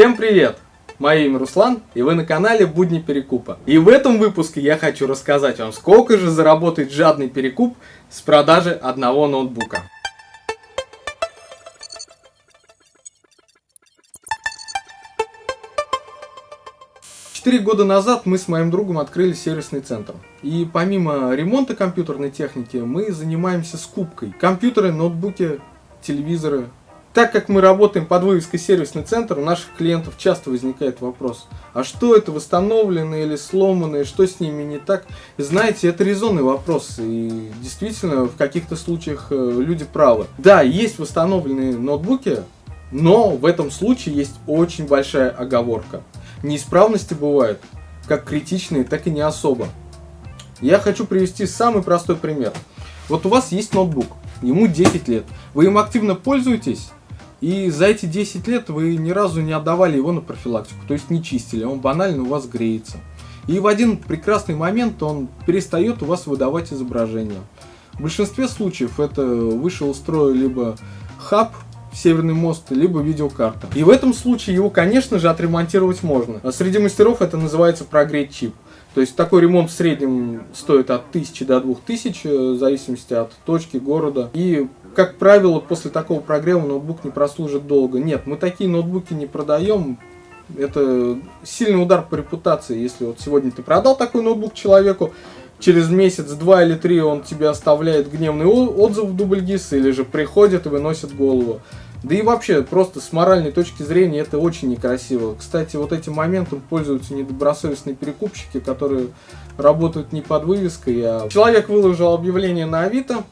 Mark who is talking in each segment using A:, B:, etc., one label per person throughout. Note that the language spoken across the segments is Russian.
A: Всем привет! Мое имя Руслан, и вы на канале Будни Перекупа. И в этом выпуске я хочу рассказать вам, сколько же заработает жадный перекуп с продажи одного ноутбука. Четыре года назад мы с моим другом открыли сервисный центр. И помимо ремонта компьютерной техники, мы занимаемся скупкой. Компьютеры, ноутбуки, телевизоры. Так как мы работаем под вывеской сервисный центр, у наших клиентов часто возникает вопрос, а что это восстановленные или сломанные, что с ними не так? И знаете, это резонный вопрос, и действительно в каких-то случаях э, люди правы. Да, есть восстановленные ноутбуки, но в этом случае есть очень большая оговорка. Неисправности бывают как критичные, так и не особо. Я хочу привести самый простой пример. Вот у вас есть ноутбук, ему 10 лет, вы им активно пользуетесь, и за эти 10 лет вы ни разу не отдавали его на профилактику, то есть не чистили, он банально у вас греется. И в один прекрасный момент он перестает у вас выдавать изображение. В большинстве случаев это вышел из строя либо хаб, Северный мост, либо видеокарта. И в этом случае его, конечно же, отремонтировать можно. А среди мастеров это называется прогреть чип. То есть такой ремонт в среднем стоит от 1000 до 2000, э, в зависимости от точки, города. И, как правило, после такого прогрева ноутбук не прослужит долго. Нет, мы такие ноутбуки не продаем. Это сильный удар по репутации. Если вот сегодня ты продал такой ноутбук человеку, через месяц, два или три он тебе оставляет гневный отзыв в дубльгис или же приходит и выносит голову. Да и вообще, просто с моральной точки зрения это очень некрасиво. Кстати, вот этим моментом пользуются недобросовестные перекупщики, которые работают не под вывеской, а... Человек выложил объявление на Авито,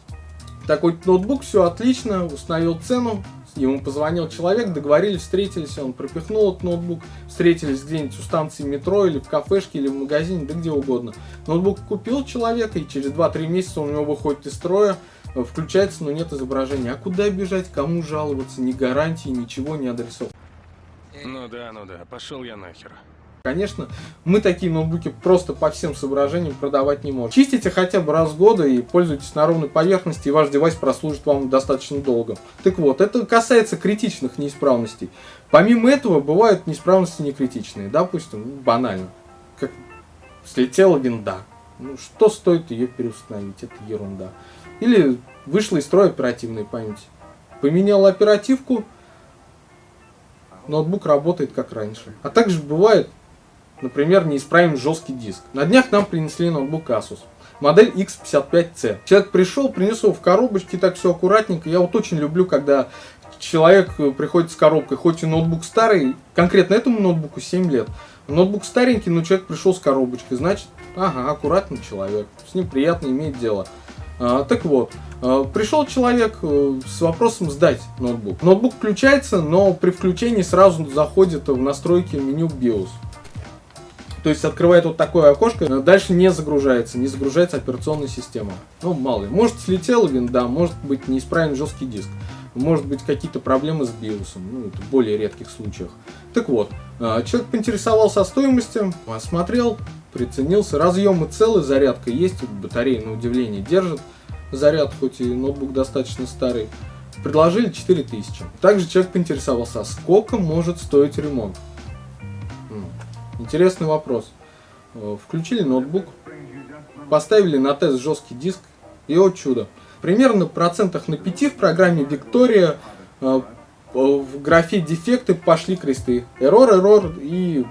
A: такой ноутбук, все отлично, установил цену, ему позвонил человек, договорились, встретились, он пропихнул этот ноутбук, встретились где-нибудь у станции метро или в кафешке или в магазине, да где угодно. Ноутбук купил человек, и через 2-3 месяца у него выходит из строя, включается, но нет изображения. А куда бежать, кому жаловаться, ни гарантии, ничего не адресов.
B: Ну да, ну да, пошел я нахер.
A: Конечно, мы такие ноутбуки просто по всем соображениям продавать не можем. Чистите хотя бы раз в года и пользуйтесь на ровной поверхности, и ваш девайс прослужит вам достаточно долго. Так вот, это касается критичных неисправностей. Помимо этого, бывают неисправности некритичные. Допустим, банально, как слетела винда. Ну, что стоит ее переустановить? Это ерунда. Или вышла из строя оперативная память. Поменял оперативку, ноутбук работает как раньше. А также бывает, например, неисправим жесткий диск. На днях нам принесли ноутбук Asus. Модель X55C. Человек пришел, принес его в коробочке, так все аккуратненько. Я вот очень люблю, когда человек приходит с коробкой, хоть и ноутбук старый, конкретно этому ноутбуку 7 лет. Ноутбук старенький, но человек пришел с коробочкой, значит, ага, аккуратный человек, с ним приятно иметь дело. А, так вот, а, пришел человек э, с вопросом сдать ноутбук. Ноутбук включается, но при включении сразу заходит в настройки меню BIOS. То есть открывает вот такое окошко, дальше не загружается, не загружается операционная система. Ну, мало ли. Может слетела винда, может быть неисправен жесткий диск, может быть какие-то проблемы с BIOS, ну, это в более редких случаях. Так вот, а, человек поинтересовался стоимостью, осмотрел, приценился. Разъемы целые, зарядка есть, батарея на удивление держит. Заряд, хоть и ноутбук достаточно старый. Предложили 4000. Также человек поинтересовался, а сколько может стоить ремонт? Интересный вопрос. Э, включили ноутбук, поставили на тест жесткий диск, и вот чудо. Примерно процентах на 5 в программе Виктория э, в графе дефекты пошли кресты. Error, error и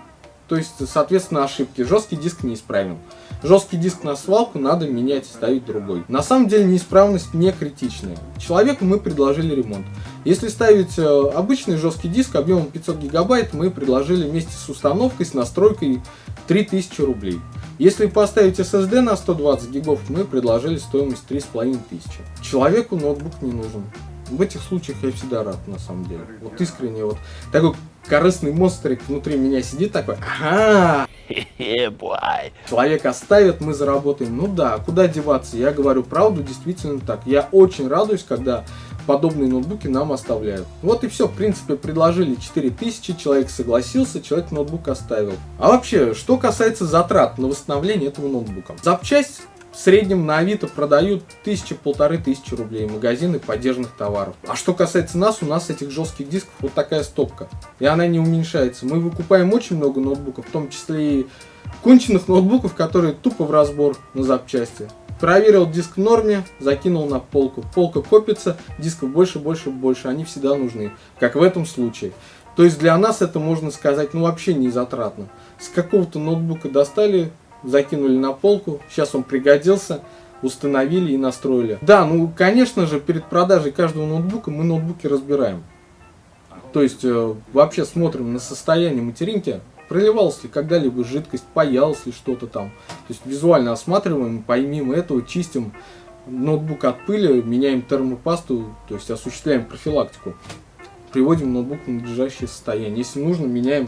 A: то есть, соответственно, ошибки. Жесткий диск неисправен. Жесткий диск на свалку надо менять и ставить другой. На самом деле неисправность не критичная. Человеку мы предложили ремонт. Если ставить э, обычный жесткий диск объемом 500 гигабайт, мы предложили вместе с установкой, с настройкой 3000 рублей. Если поставить SSD на 120 гигов, мы предложили стоимость 3500. Человеку ноутбук не нужен. В этих случаях я всегда рад, на самом деле. Вот искренне, вот такой корыстный монстрик внутри меня сидит такой, ага, человек оставит, мы заработаем. Ну да, куда деваться? Я говорю правду, действительно так. Я очень радуюсь, когда подобные ноутбуки нам оставляют. Вот и все, в принципе, предложили 4000, человек согласился, человек ноутбук оставил. А вообще, что касается затрат на восстановление этого ноутбука. Запчасть В среднем на Авито продают тысячи-полторы тысячи рублей магазины поддержанных товаров. А что касается нас, у нас этих жестких дисков вот такая стопка. И она не уменьшается. Мы выкупаем очень много ноутбуков, в том числе и конченых ноутбуков, которые тупо в разбор на запчасти. Проверил диск в норме, закинул на полку. Полка копится, дисков больше, больше, больше. Они всегда нужны, как в этом случае. То есть для нас это, можно сказать, ну вообще не затратно. С какого-то ноутбука достали, закинули на полку, сейчас он пригодился, установили и настроили. Да, ну конечно же, перед продажей каждого ноутбука мы ноутбуки разбираем. То есть э, вообще смотрим на состояние материнки, проливалась ли когда-либо жидкость, паялось ли что-то там. То есть визуально осматриваем, помимо этого чистим ноутбук от пыли, меняем термопасту, то есть осуществляем профилактику. Приводим ноутбук в надлежащее состояние. Если нужно, меняем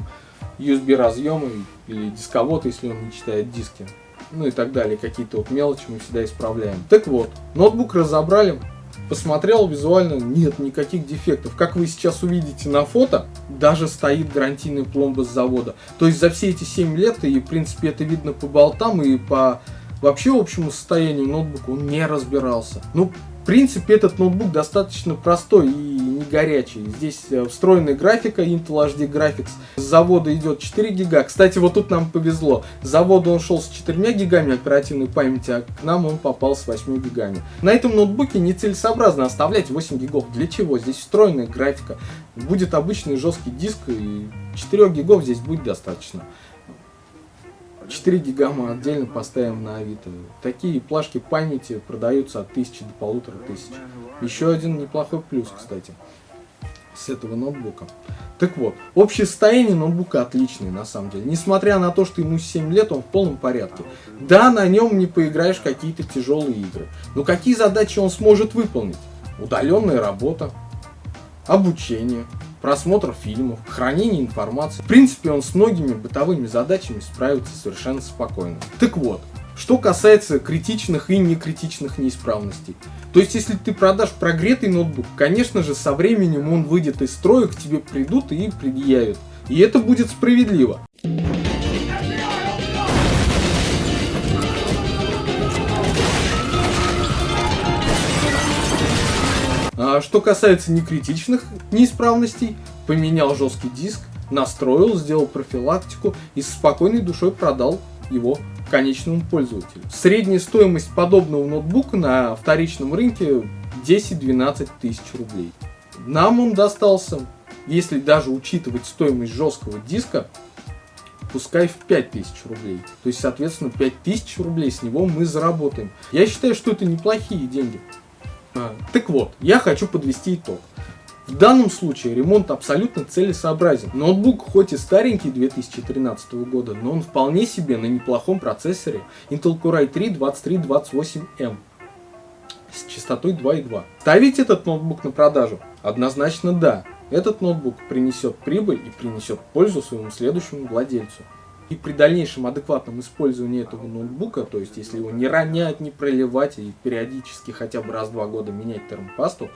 A: USB разъемы или дисковод, если он не читает диски. Ну и так далее. Какие-то вот мелочи мы всегда исправляем. Так вот, ноутбук разобрали, Посмотрел визуально, нет никаких дефектов. Как вы сейчас увидите на фото, даже стоит гарантийная пломба с завода. То есть за все эти 7 лет, и в принципе это видно по болтам и по вообще общему состоянию ноутбука, он не разбирался. Ну, в принципе, этот ноутбук достаточно простой и не горячий. Здесь э, встроенная графика Intel HD Graphics. С завода идет 4 гига. Кстати, вот тут нам повезло. С завода он шел с 4 гигами оперативной памяти, а к нам он попал с 8 гигами. На этом ноутбуке нецелесообразно оставлять 8 гигов. Для чего? Здесь встроенная графика. Будет обычный жесткий диск, и 4 гигов здесь будет достаточно. 4 гига мы отдельно поставим на Авито. Такие плашки памяти продаются от 1000 до полутора тысяч. Еще один неплохой плюс, кстати, с этого ноутбука. Так вот, общее состояние ноутбука отличное, на самом деле. Несмотря на то, что ему 7 лет, он в полном порядке. Да, на нем не поиграешь какие-то тяжелые игры. Но какие задачи он сможет выполнить? Удаленная работа, обучение, просмотр фильмов, хранение информации. В принципе, он с многими бытовыми задачами справится совершенно спокойно. Так вот, что касается критичных и некритичных неисправностей. То есть, если ты продашь прогретый ноутбук, конечно же, со временем он выйдет из строя, к тебе придут и предъявят. И это будет справедливо. Что касается некритичных неисправностей, поменял жесткий диск, настроил, сделал профилактику и с спокойной душой продал его конечному пользователю. Средняя стоимость подобного ноутбука на вторичном рынке 10-12 тысяч рублей. Нам он достался, если даже учитывать стоимость жесткого диска, пускай в 5000 рублей. То есть, соответственно, 5000 рублей с него мы заработаем. Я считаю, что это неплохие деньги. А, так вот, я хочу подвести итог. В данном случае ремонт абсолютно целесообразен. Ноутбук хоть и старенький 2013 года, но он вполне себе на неплохом процессоре Intel Core i3 2328M с частотой 2.2. Ставить этот ноутбук на продажу? Однозначно да. Этот ноутбук принесет прибыль и принесет пользу своему следующему владельцу. И при дальнейшем адекватном использовании этого ноутбука, то есть если его не ронять, не проливать и периодически хотя бы раз в два года менять термопасту,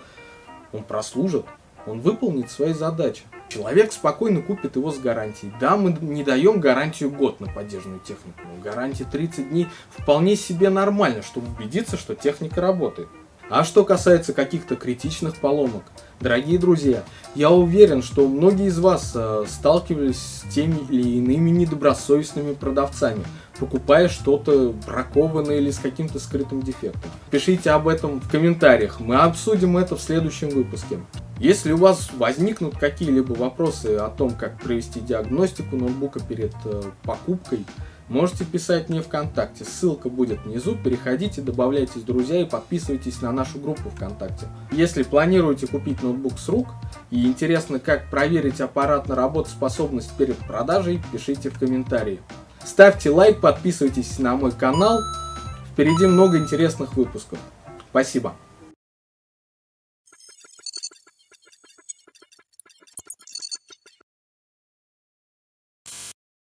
A: он прослужит, он выполнит свои задачи. Человек спокойно купит его с гарантией. Да, мы не даем гарантию год на поддержанную технику, но гарантия 30 дней вполне себе нормально, чтобы убедиться, что техника работает. А что касается каких-то критичных поломок, дорогие друзья, я уверен, что многие из вас э, сталкивались с теми или иными недобросовестными продавцами, покупая что-то бракованное или с каким-то скрытым дефектом. Пишите об этом в комментариях, мы обсудим это в следующем выпуске. Если у вас возникнут какие-либо вопросы о том, как провести диагностику ноутбука перед э, покупкой, Можете писать мне ВКонтакте, ссылка будет внизу, переходите, добавляйтесь в друзья и подписывайтесь на нашу группу ВКонтакте. Если планируете купить ноутбук с рук и интересно, как проверить аппарат на работоспособность перед продажей, пишите в комментарии. Ставьте лайк, подписывайтесь на мой канал, впереди много интересных выпусков. Спасибо.